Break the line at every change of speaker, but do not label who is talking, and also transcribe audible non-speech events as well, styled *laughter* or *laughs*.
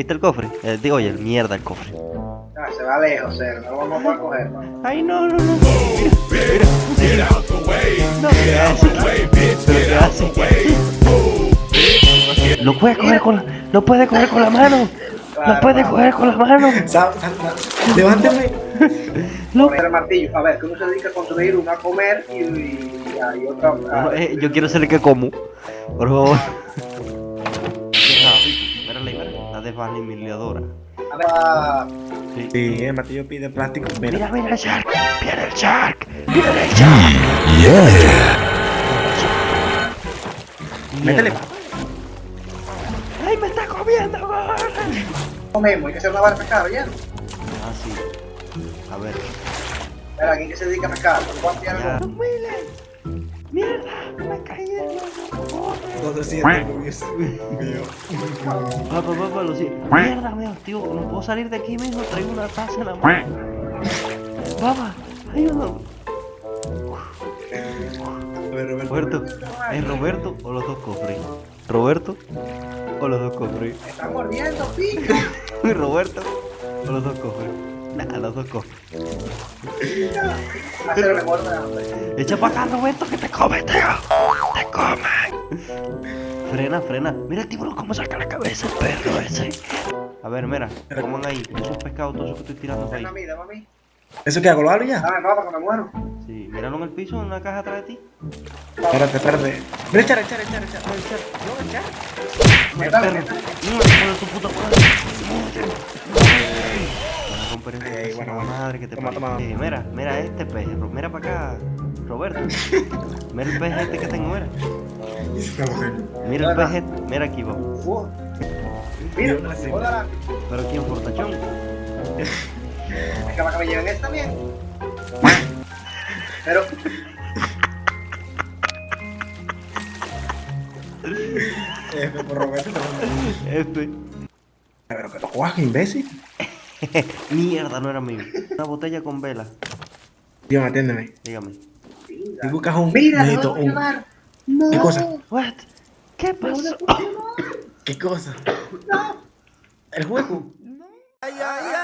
¿Viste el cofre? Eh, digo, oye, mierda el cofre.
Ah, se va lejos, cero. No lo vamos a coger, man.
Ay, no, no, no. Mira, mira. No, ¿qué hace? ¿Pero qué hace? Lo puede coger con la, lo puede coger con la mano. Lo
Claro,
puede
claro.
coger con la mano.
Levántame.
Lo-
el martillo. A ver, que uno se dedica a construir, uno a comer y, y, y otra a...
Eh, yo quiero ser el que como. Por favor. Mira. La desvanimiliadora.
a ver, a-
Sí.
Sí, el martillo pide plástico.
Mira,
Mira.
mira el shark. Viene el shark. Viene el shark.
Métele.
Mierda. ¡Ay, me está comiendo!
comemos, hay que hacer una barra de pescar, ¿ya?
Ah, sí. A ver.
Espera, ¿quién que se dedica a pescar? ¿Por cuánto ya
¡Mierda! ¡Me caí la
Todo siete, Dios mío.
Papá, papá, lo siento. Mierda, mío, tío, no puedo salir de aquí mismo, traigo una taza en la mano. Papá, ayúdame.
A ver, Roberto.
Roberto, ¿es Roberto o los dos cofres? ¿Roberto o los dos cofres?
Me están mordiendo, *laughs* pico.
¿Roberto o los dos cofres?
Mejor de hambre.
Echa para acá, Roberto, que te come, tío. Te come. Frena, frena. Mira el tiburón cómo saca la cabeza el perro ese. A ver, mira, coman ahí. Esos pescados, todos esos que estoy tirando para
Dame a
ahí.
mí, dame a mí.
¿Eso qué hago? ¿Lo abro ya?
Dame papá, que me muero.
Sí, míralo en el piso, en una caja atrás de ti.
Espérate, espérate. Mira, echar, echar, echar, echar. No, echar. No, echar.
Mira, perro. No, de tu puta madre.
Bueno, bueno.
madre que te
Toma, toma.
Mira, mira este pez. Mira para acá, Roberto. *laughs* Mira el pez este que tengo, mira. Mira el pez este. Mira aquí.
Uh. Mira, hola.
Pero aquí en Fortachón.
Es que me lleven este también. Pero,
F *laughs* por Roberto.
F.
Pero que lo cojas, imbécil. *laughs*
Mierda, no era mío. Una botella con vela.
Dios, atiéndeme.
Dígame.
Si buscas un.
mira, no
un.
No.
¿Qué cosa?
What? ¿Qué pasó?
¿Qué cosa? ¿El juego?
Ay, ay, ay.